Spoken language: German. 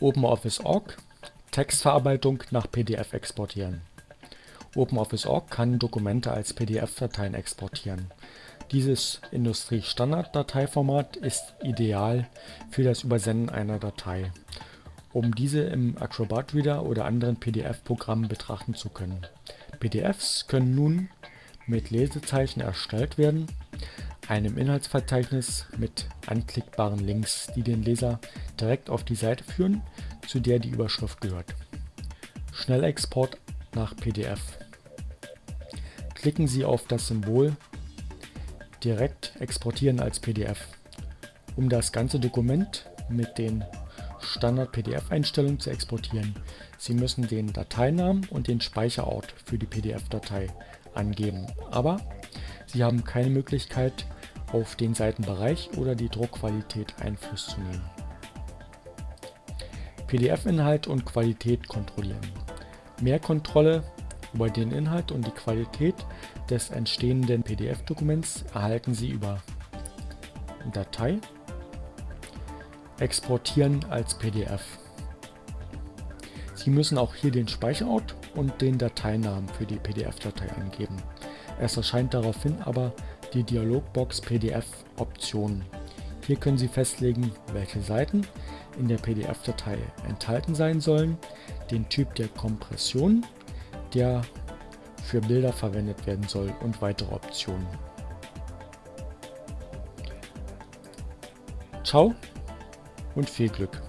OpenOffice.org Textverarbeitung nach PDF exportieren. OpenOffice.org kann Dokumente als PDF-Dateien exportieren. Dieses Industriestandard-Dateiformat ist ideal für das Übersenden einer Datei, um diese im Acrobat Reader oder anderen PDF-Programmen betrachten zu können. PDFs können nun mit Lesezeichen erstellt werden, einem Inhaltsverzeichnis mit anklickbaren Links, die den Leser direkt auf die Seite führen, zu der die Überschrift gehört. Schnellexport nach PDF. Klicken Sie auf das Symbol Direkt exportieren als PDF. Um das ganze Dokument mit den Standard-PDF-Einstellungen zu exportieren, Sie müssen den Dateinamen und den Speicherort für die PDF-Datei angeben, aber Sie haben keine Möglichkeit, auf den Seitenbereich oder die Druckqualität Einfluss zu nehmen. PDF-Inhalt und Qualität kontrollieren. Mehr Kontrolle über den Inhalt und die Qualität des entstehenden PDF-Dokuments erhalten Sie über Datei, Exportieren als PDF. Sie müssen auch hier den Speicherort und den Dateinamen für die PDF-Datei angeben. Es erscheint daraufhin aber die Dialogbox PDF Optionen. Hier können Sie festlegen, welche Seiten in der PDF-Datei enthalten sein sollen, den Typ der Kompression, der für Bilder verwendet werden soll und weitere Optionen. Ciao und viel Glück!